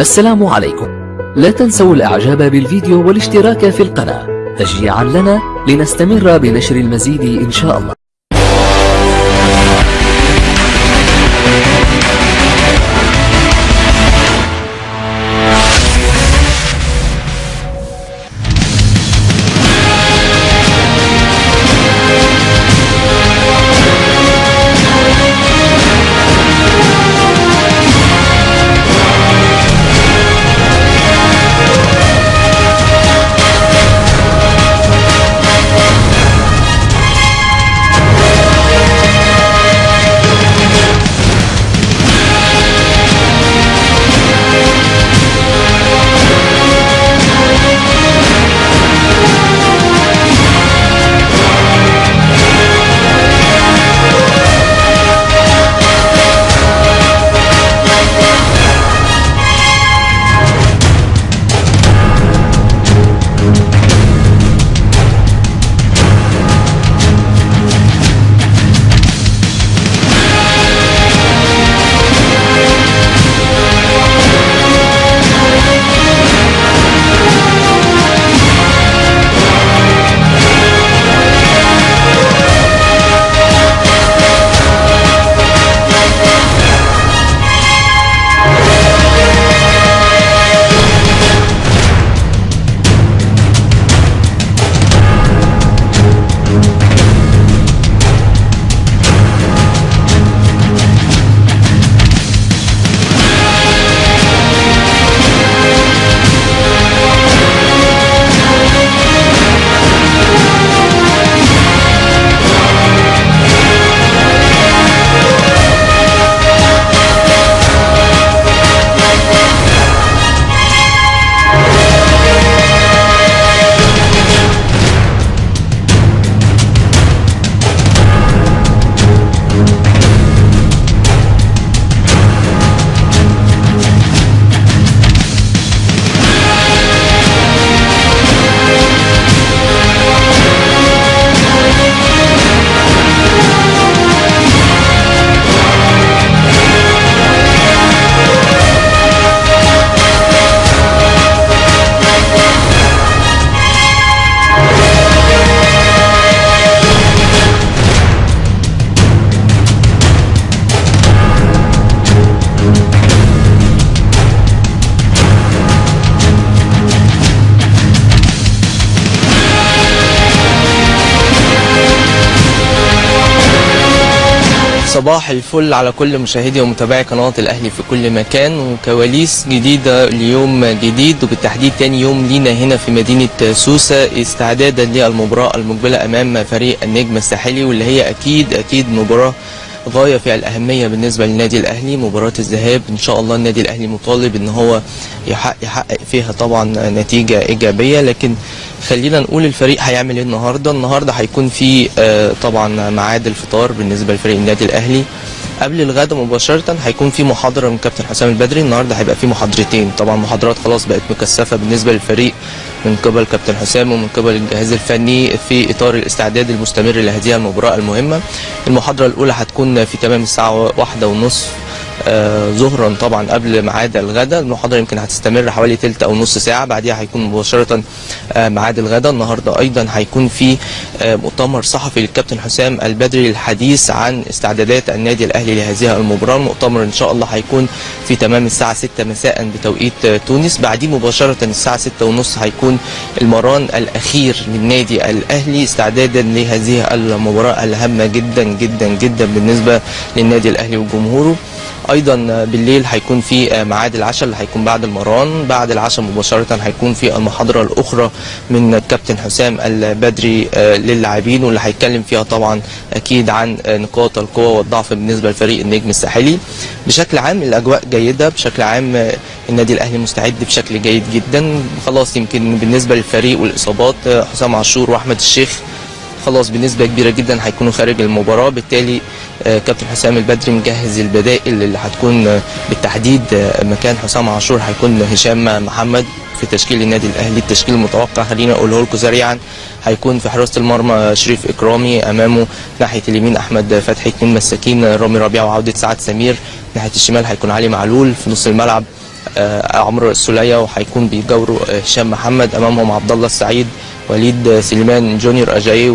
السلام عليكم. لا تنسوا الإعجاب بالفيديو والاشتراك في القناة. تشجيعا لنا لنستمر بنشر المزيد إن شاء الله. صباح الفل على كل مشاهدي ومتابعي قناة الأهلي في كل مكان وكواليس جديدة ليوم جديد وبالتحديد تاني يوم لينا هنا في مدينة سوسة استعدادا للمباراة المقبلة أمام فريق النجم الساحلي واللي هي أكيد أكيد مباراة غاية في الأهمية بالنسبة للنادي الأهلي مباراة الذهاب. إن شاء الله النادي الأهلي مطالب إن هو يحقق, فيها طبعا نتيجة إيجابية. لكن خلينا نقول الفريق هيعمل إيه النهارده؟ النهارده هيكون في آه، طبعا ميعاد الفطار بالنسبة لفريق النادي الأهلي. قبل الغدا مباشرة هيكون في محاضرة من كابتن حسام البدري. النهارده هيبقى في محاضرتين. طبعا محاضرات خلاص بقت مكثفة بالنسبة للفريق من قبل كابتن حسام ومن قبل الجهاز الفني في إطار الاستعداد المستمر لهذه المباراة المهمة. المحاضرة الأولى هتكون في تمام الساعة واحدة ونصف ظهرا طبعا قبل ميعاد الغداء. المحاضرة يمكن هتستمر حوالي تلت أو نص ساعة. بعديها هيكون مباشرة آه، ميعاد الغداء. النهارده أيضا هيكون في آه، مؤتمر صحفي للكابتن حسام البدري للحديث عن استعدادات النادي الأهلي لهذه المباراة. المؤتمر إن شاء الله هيكون في تمام الساعة 6 مساء بتوقيت آه، تونس. بعديه مباشرة الساعة 6 ونص هيكون المران الأخير للنادي الأهلي. استعدادا لهذه المباراة الهامة جدا جدا جدا بالنسبة للنادي الأهلي وجمهوره. أيضا بالليل هيكون في ميعاد العشاء اللي هيكون بعد المران. بعد العشاء مباشرة هيكون في المحاضرة الأخرى من الكابتن حسام البدري آه، للاعبين واللي هيتكلم فيها طبعا أكيد عن آه، نقاط القوة والضعف بالنسبة لفريق النجم الساحلي. بشكل عام الأجواء جيدة بشكل عام آه، النادي الأهلي مستعد بشكل جيد جدا. خلاص يمكن بالنسبة للفريق والإصابات آه، حسام عاشور وأحمد الشيخ خلاص بنسبة كبيرة جدا هيكونوا خارج المباراة. بالتالي آه، كابتن حسام البدري مجهز البدائل اللي هتكون آه، بالتحديد آه، مكان حسام عاشور هيكون هشام محمد في تشكيل النادي الأهلي. التشكيل المتوقع خلينا أقوله لكم سريعا هيكون في حراسة المرمى شريف إكرامي أمامه ناحية اليمين أحمد فتحي اثنين مساكين رامي ربيعة وعودة سعد سمير. ناحية الشمال هيكون علي معلول. في نص الملعب عمرو السولية وهيكون بيجاوروا هشام محمد. أمامهم عبد الله السعيد وليد سليمان جونيور أجاي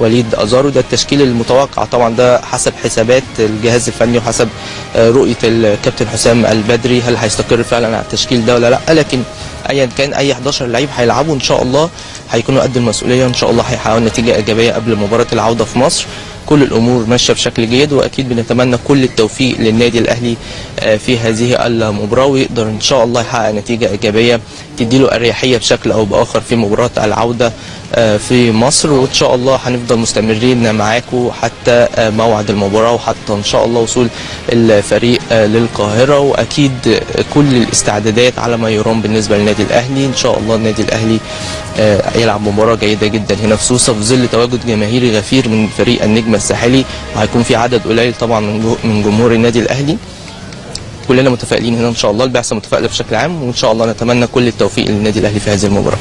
ووليد أزارو. ده التشكيل المتوقع طبعا ده حسب حسابات الجهاز الفني وحسب آه، رؤية الكابتن حسام البدري. هل هيستقر فعلا على التشكيل ده ولا لا؟ لكن ايا كان أي 11 لعيب هيلعبوا إن شاء الله هيكونوا قد المسؤولية إن شاء الله هيحققوا نتيجة إيجابية قبل مباراة العودة في مصر. كل الأمور ماشية بشكل جيد وأكيد بنتمنى كل التوفيق للنادي الأهلي آه، في هذه المباراة ويقدر إن شاء الله يحقق نتيجة إيجابية تديله أريحية بشكل أو بآخر في مباراة العودة آه، في مصر. وإن شاء الله هنفضل مستمرين معاكم حتى آه، موعد المباراة وحتى إن شاء الله وصول الفريق للقاهرة. وأكيد كل الاستعدادات على ما يرام بالنسبة للنادي الأهلي. إن شاء الله النادي الأهلي يلعب مباراة جيدة جدا هنا في سوسه في ظل تواجد جماهيري غفير من فريق النجم الساحلي وهيكون في عدد قليل طبعا من جمهور النادي الأهلي. كلنا متفائلين هنا إن شاء الله البعثه متفائله بشكل عام وإن شاء الله نتمنى كل التوفيق للنادي الأهلي في هذه المباراة.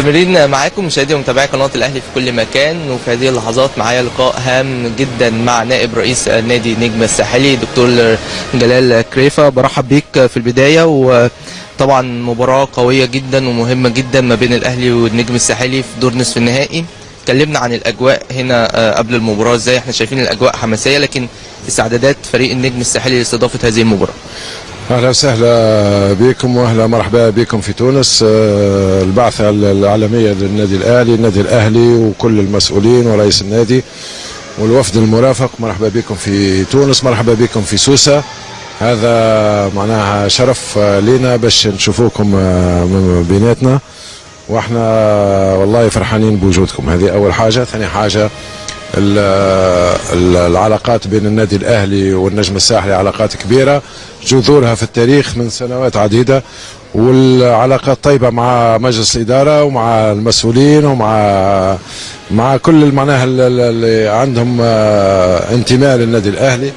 مستمرين معاكم. مشاهدي ومتابعي قناة الأهلي في كل مكان. وفي هذه اللحظات معايا لقاء هام جدا مع نائب رئيس نادي نجم الساحلي دكتور جلال كريفة. برحب بيك في البداية. وطبعا مباراة قوية جدا ومهمة جدا ما بين الأهلي والنجم الساحلي في دور نصف النهائي. اتكلمنا عن الأجواء هنا آه، قبل المباراة. إزاي إحنا شايفين الأجواء حماسية لكن استعدادات فريق النجم الساحلي لاستضافة هذه المباراة؟ أهلا وسهلا بكم وأهلا مرحبا بكم في تونس. آه، البعثه العالميه للنادي الأهلي النادي الأهلي وكل المسؤولين ورئيس النادي والوفد المرافق. مرحبا بكم في تونس مرحبا بكم في سوسة. هذا معناها شرف آه، لنا باش نشوفوكم آه، بيناتنا. وإحنا والله فرحانين بوجودكم. هذه أول حاجة. ثاني حاجة ال- ال- العلاقات بين النادي الأهلي والنجم الساحلي علاقات كبيرة. جذورها في التاريخ من سنوات عديدة والعلاقات طيبة مع مجلس الإدارة ومع المسؤولين ومع مع كل معناها ال- ال- اللي عندهم آه، انتماء للنادي الأهلي.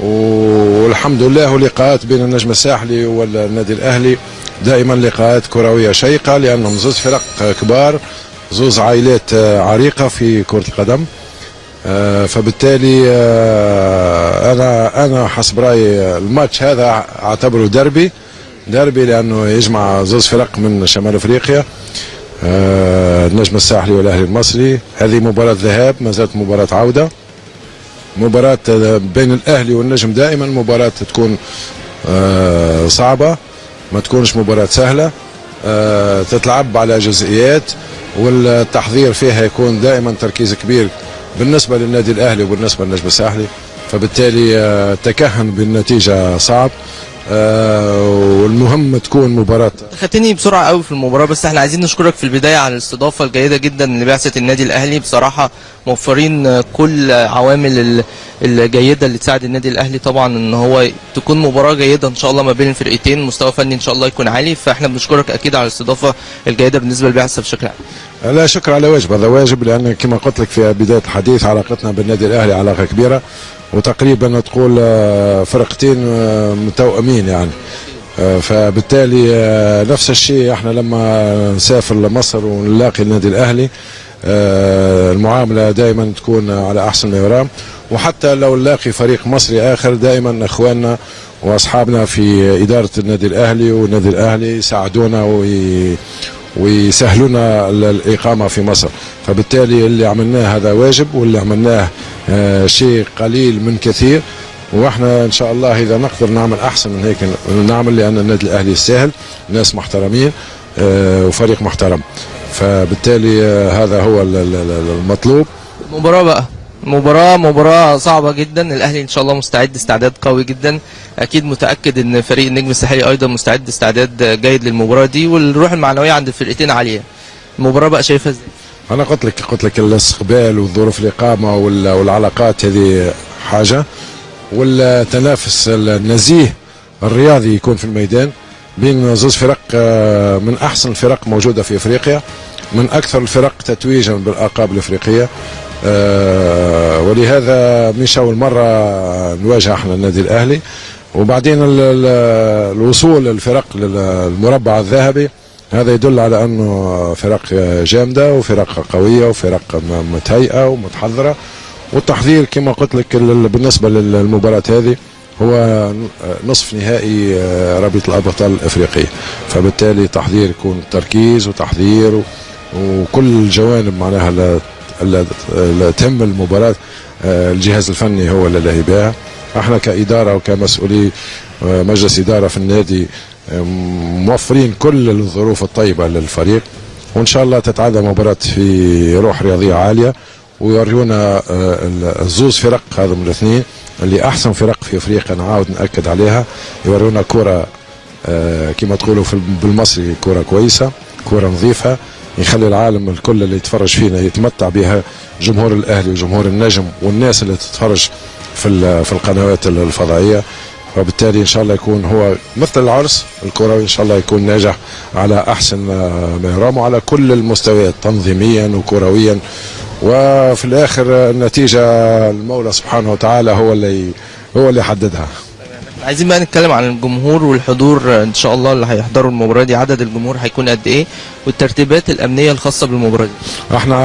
والحمد لله لقاءات بين النجم الساحلي والنادي الأهلي. دائما لقاءات كروية شيقة لأنهم زوز فرق كبار زوز عائلات آه، عريقة في كرة القدم. فبالتالي آه، أنا أنا حسب رأيي الماتش هذا أعتبره دربي دربي لأنه يجمع زوز فرق من شمال أفريقيا. آه، النجم الساحلي والأهلي المصري. هذه مباراة ذهاب ما زالت مباراة عودة. مباراة آه، بين الأهلي والنجم دائما مباراة تكون آه، صعبة ما تكونش مباراة سهلة. آه، تتلعب على جزئيات والتحضير فيها يكون دائما تركيز كبير بالنسبة للنادي الأهلي وبالنسبة للنجم الساحلي فبالتالي آه، التكهن بالنتيجة صعب آه، والمهم تكون مباراة. خدتني بسرعة قوي في المباراة بس إحنا عايزين نشكرك في البداية على الاستضافة الجيدة جدا لبعثة النادي الأهلي. بصراحة موفرين آه، كل عوامل الجيده اللي تساعد النادي الأهلي طبعا إن هو تكون مباراة جيدة إن شاء الله ما بين الفرقتين. مستوى فني إن شاء الله يكون عالي. فإحنا بنشكرك أكيد على الاستضافة الجيدة بالنسبة للبعثه بشكل عام لا شكر على واجب هذا واجب لأن كما قلت لك في بداية الحديث علاقتنا بالنادي الأهلي علاقة كبيرة وتقريبا تقول آه، فرقتين آه، متوأمين يعني. آه، فبالتالي نفس الشيء إحنا لما نسافر لمصر ونلاقي النادي الأهلي المعاملة دائما تكون على أحسن ما يرام. وحتى لو نلاقي فريق مصري آخر دائما إخواننا وأصحابنا في إدارة النادي الأهلي والنادي الأهلي يساعدونا وي ويسهلونا ال- الإقامة في مصر. فبالتالي اللي عملناه هذا واجب واللي عملناه آه، شيء قليل من كثير. وإحنا إن شاء الله إذا نقدر نعمل أحسن من هيك نعمل لأن النادي الأهلي يستاهل ناس محترمين آه، وفريق محترم. فبالتالي آه، هذا هو ال- ال- ال- المطلوب. المباراة بقى. مباراة مباراة صعبة جدا. الأهلي إن شاء الله مستعد استعداد قوي جدا. أكيد متأكد إن فريق النجم الساحلي أيضا مستعد استعداد جيد للمباراة دي والروح المعنوية عند الفرقتين عالية. المباراة بقى شايفها إزاي؟ أنا قلت لك قلت لك الاستقبال وظروف الإقامة وال- والعلاقات هذه حاجة والتنافس النزيه الرياضي يكون في الميدان بين زوج فرق آه، من أحسن الفرق موجودة في إفريقيا من أكثر الفرق تتويجا بالألقاب الإفريقية. آه، ولهذا مش اول مرة نواجه إحنا النادي الأهلي. وبعدين ال- ال- الوصول الفرق للمربع الذهبي هذا يدل على أنه فرق جامدة وفرق قوية وفرق متهيئة ومتحضرة. والتحضير كما قلت لك ال- بالنسبة للمباراة هذه هو نصف نهائي رابطه الأبطال الإفريقية. فبالتالي تحضير يكون تركيز وتحضير وكل الجوانب معناها تهم المباراة آه، الجهاز الفني هو اللي لاهي بها إحنا كإدارة وكمسؤولي آه، مجلس إدارة في النادي موفرين كل الظروف الطيبة للفريق. وإن شاء الله تتعدى مباراة في روح رياضية عالية ويوريونا آه، الزوز فرق هذا من الاثنين اللي أحسن فرق في أفريقيا نعاود نأكد عليها. يوريونا كرة كما تقولوا بالمصري كرة كويسة كرة نظيفة. يخلي العالم الكل اللي يتفرج فينا يتمتع بها جمهور الأهلي وجمهور النجم والناس اللي تتفرج في في القنوات الفضائية. وبالتالي إن شاء الله يكون هو مثل العرس الكروي إن شاء الله يكون ناجح على أحسن ما يرام وعلى كل المستويات تنظيميا وكرويا. وفي الآخر النتيجة المولى سبحانه وتعالى هو اللي هو اللي يحددها. عايزين بقى نتكلم عن الجمهور والحضور إن شاء الله اللي هيحضروا المباراة دي عدد الجمهور هيكون قد إيه والترتيبات الأمنية الخاصة بالمباراة دي إحنا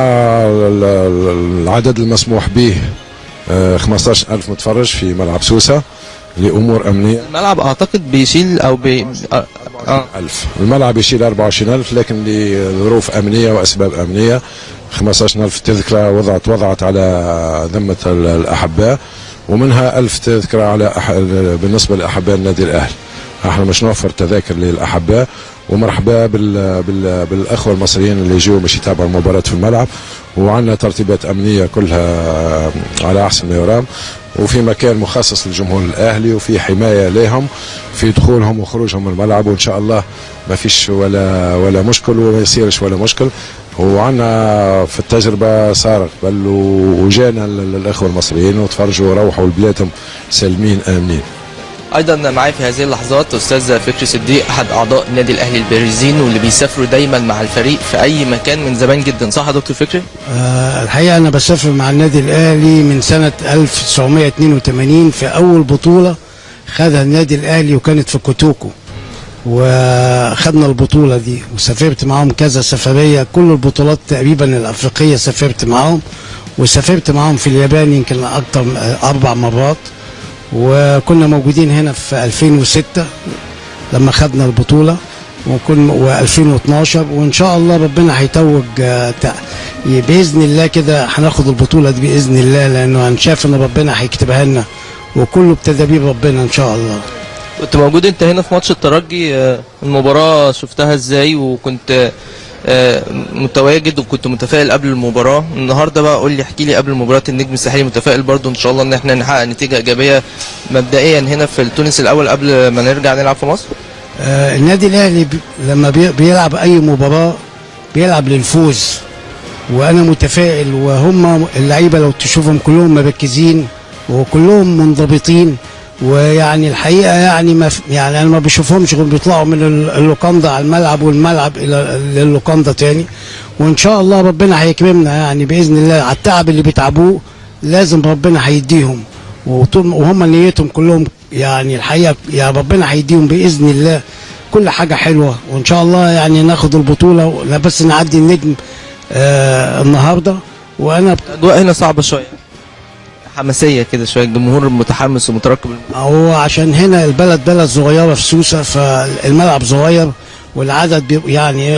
ال- ال- العدد المسموح به آه، 15000 متفرج في ملعب سوسة لأمور أمنية الملعب أعتقد بيشيل أو بي آه. آه. ألف الملعب يشيل 24000 لكن لظروف أمنية وأسباب أمنية 15000 تذكرة وضعت وضعت على ذمة ال- الأحباء ومنها ألف تذكرة على أح... بالنسبة لأحباء النادي الأهلي. إحنا مش نوفر تذاكر للأحباء ومرحبا بال... بال... بالأخوة المصريين اللي يجوا باش يتابعوا المباراة في الملعب. وعندنا ترتيبات أمنية كلها على أحسن ما يرام. وفي مكان مخصص للجمهور الأهلي وفي حماية لهم في دخولهم وخروجهم من الملعب. وإن شاء الله ما فيش ولا ولا مشكل وما يصيرش ولا مشكل. وعنا في التجربة صار قبل وجانا ال- الأخوة المصريين وتفرجوا وروحوا لبلادهم سالمين آمنين. أيضا معايا في هذه اللحظات أستاذ فكري صديق أحد أعضاء النادي الأهلي البارزين واللي بيسافروا دايما مع الفريق في أي مكان من زمان جدا صح يا دكتور فكري؟ آه، الحقيقة أنا بسافر مع النادي الأهلي من سنة 1982 في أول بطولة خدها النادي الأهلي وكانت في كوتوكو. وخدنا البطولة دي وسافرت معاهم كذا سفرية كل البطولات تقريبا الأفريقية سافرت معاهم وسافرت معاهم في اليابان يمكن أكتر أربع مرات وكنا موجودين هنا في 2006 لما خدنا البطولة وكن و2012 وإن شاء الله ربنا هيتوج آه، بإذن الله كده هناخد البطولة دي بإذن الله لأنه أنا شايف إن ربنا هيكتبها لنا وكله بتدابير ربنا إن شاء الله. كنت موجود انت هنا في ماتش الترجي آه، المباراة شفتها إزاي؟ وكنت آه، متواجد وكنت متفائل قبل المباراة. النهارده بقى قول لي احكي لي قبل مباراة النجم الساحلي متفائل برضو ان شاء الله ان إحنا نحقق نتيجة إيجابية مبدئيا هنا في تونس الأول قبل ما نرجع نلعب في مصر. آه، النادي الأهلي لما بي- بيلعب أي مباراة بيلعب للفوز. وأنا متفائل وهم اللعيبة لو تشوفهم كلهم مركزين وكلهم منضبطين ويعني الحقيقة يعني ما يعني أنا ما بشوفهمش غير بيطلعوا من ال- اللوكاندا على الملعب والملعب إلى للوكاندا تاني. وإن شاء الله ربنا هيكرمنا يعني بإذن الله على التعب اللي بيتعبوه لازم ربنا هيديهم. وهم نيتهم كلهم يعني الحقيقة يا ربنا هيديهم بإذن الله كل حاجة حلوة. وإن شاء الله يعني ناخد البطولة بس نعدي النجم آه النهارده. وأنا الأجواء هنا صعبة شوية. حماسية كده شوية الجمهور متحمس ومترقب. هو عشان هنا البلد بلد صغيرة في سوسة فالملعب صغير والعدد يعني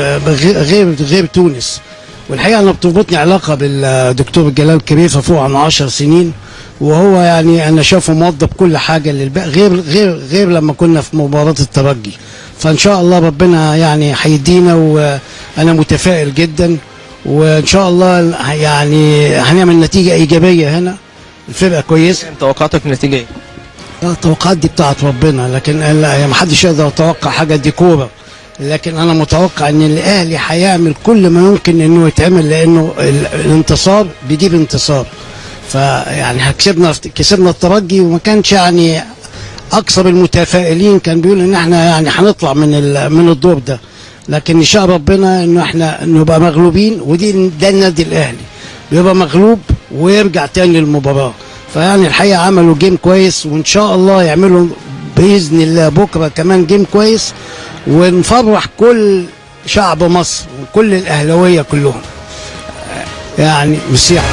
غير غير تونس. والحقيقة أنا بتربطني علاقة بالدكتور جلال كريفه فوق عن 10 سنين وهو يعني أنا شايفه موظف كل حاجة للباقي غير غير غير لما كنا في مباراة الترجي. فإن شاء الله ربنا يعني هيدينا وأنا متفائل جدا وإن شاء الله يعني هنعمل نتيجة إيجابية هنا. الفرقة كويسه توقعاتك النتيجة إيه؟ التوقعات دي بتاعت ربنا لكن لا ما حدش يقدر يتوقع حاجة دي كوره لكن أنا متوقع إن الأهلي هيعمل كل ما يمكن إنه يتعمل لأنه ال- الانتصار بيجيب انتصار. فيعني كسبنا كسبنا الترجي وما كانش يعني أكثر المتفائلين. كان بيقول إن إحنا يعني هنطلع من من الدور ده. لكن إن شاء ربنا إنه إحنا نبقى مغلوبين ودي ده النادي الأهلي. بيبقى مغلوب ويرجع تاني للمباراة. فيعني الحقيقة عملوا جيم كويس وإن شاء الله يعملوا بإذن الله بكرة كمان جيم كويس ونفرح كل شعب مصر وكل الأهلاوية كلهم. يعني مسيح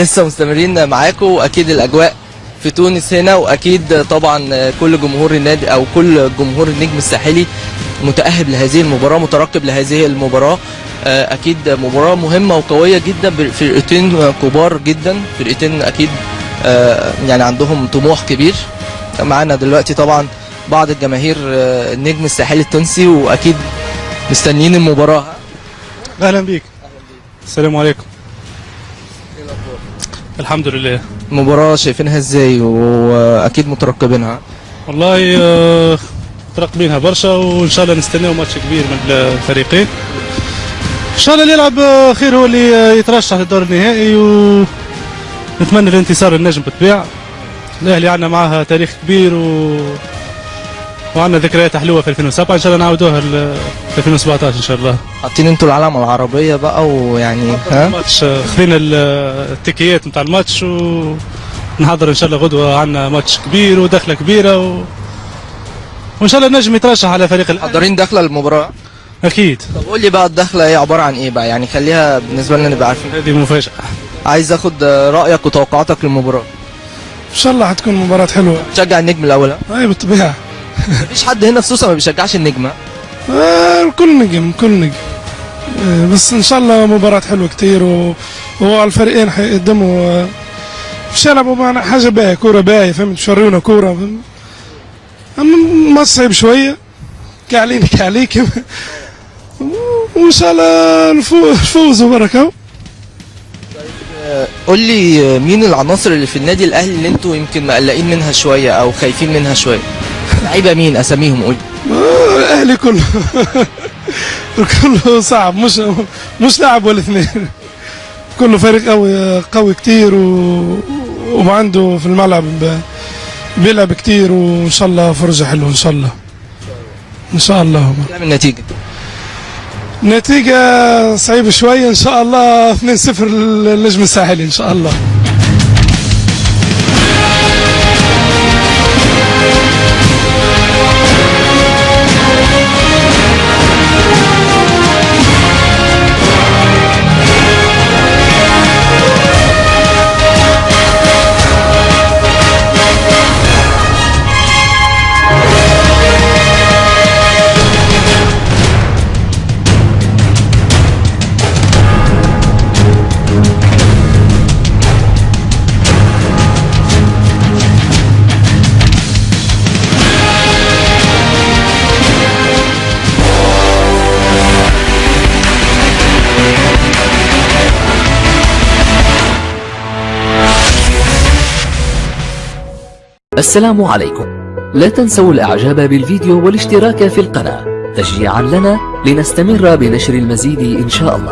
لسه مستمرين معاكم وأكيد الأجواء في تونس هنا وأكيد طبعا كل جمهور النادي أو كل جمهور النجم الساحلي متأهب لهذه المباراة مترقب لهذه المباراة. آه، أكيد مباراة مهمة وقوية جدا فرقتين كبار جدا فرقتين أكيد آه، يعني عندهم طموح كبير. معانا دلوقتي طبعا بعض الجماهير آه، النجم الساحلي التونسي وأكيد مستنيين المباراة. أهلا بيك. السلام عليكم. الحمد لله. المباراه شايفينها إزاي؟ وأكيد مترقبينها. والله آه، مترقبينها برشا وإن شاء الله نستناو ماتش كبير من الفريقين. إن شاء الله اللي يلعب آه، خير هو اللي آه، يترشح للدور النهائي ونتمنى الانتصار النجم بالطبيعة. الأهلي عندنا معاها تاريخ كبير و وعندنا ذكريات حلوة في 2007 إن شاء الله نعاودوها ل- في 2017 إن شاء الله. حاطين أنتوا العلم على العربية بقى ويعني ها؟ ماتش آه، خذينا ال- التيكيات نتاع الماتش ونحضر إن شاء الله غدوة. عندنا ماتش كبير ودخلة كبيرة و... وإن شاء الله نجم يترشح على فريق الأهلي. محضرين داخله المباراة؟ أكيد. طب قول لي بقى الدخلة إيه عبارة عن إيه بقى؟ يعني خليها بالنسبة لنا نبقى عارفين. هذه مفاجأة. عايز آخد رأيك وتوقعاتك للمباراة. إن شاء الله حتكون مباراة حلوة. تشجع النجم الأول؟ ها؟ اي بالطبيعة. مفيش حد هنا في سوسه ما بيشجعش النجم ها؟ آه، الكل نجم كل نجم. آه، بس إن شاء الله مباراة حلوة كتير و... والفريقين حيقدموا آه، مش يلعبوا معنا حاجة باهية كورة باهية فهمت مش يوريونا كورة فهمت؟ أما ما صعب شوية. كعلينا كعليك وإن شاء الله نفوز فوز وبركة قول لي آه، مين العناصر اللي في النادي الأهلي اللي أنتوا يمكن مقلقين منها شوية أو خايفين منها شوية؟ لعيبة مين أساميهم؟ قول. لي. الاهلي كله. كله صعب. مش مش لاعب ولا اثنين. كله فريق قوي قوي كتير و... وعنده في الملعب ب... بيلعب كتير وإن شاء الله فرجه حلوة إن شاء الله. إن شاء الله. كام النتيجه النتيجة صعيبة شوية إن شاء الله 2-0 للنجم الساحلي إن شاء الله. السلام عليكم. لا تنسوا الإعجاب بالفيديو والاشتراك في القناة. تشجيعا لنا لنستمر بنشر المزيد إن شاء الله.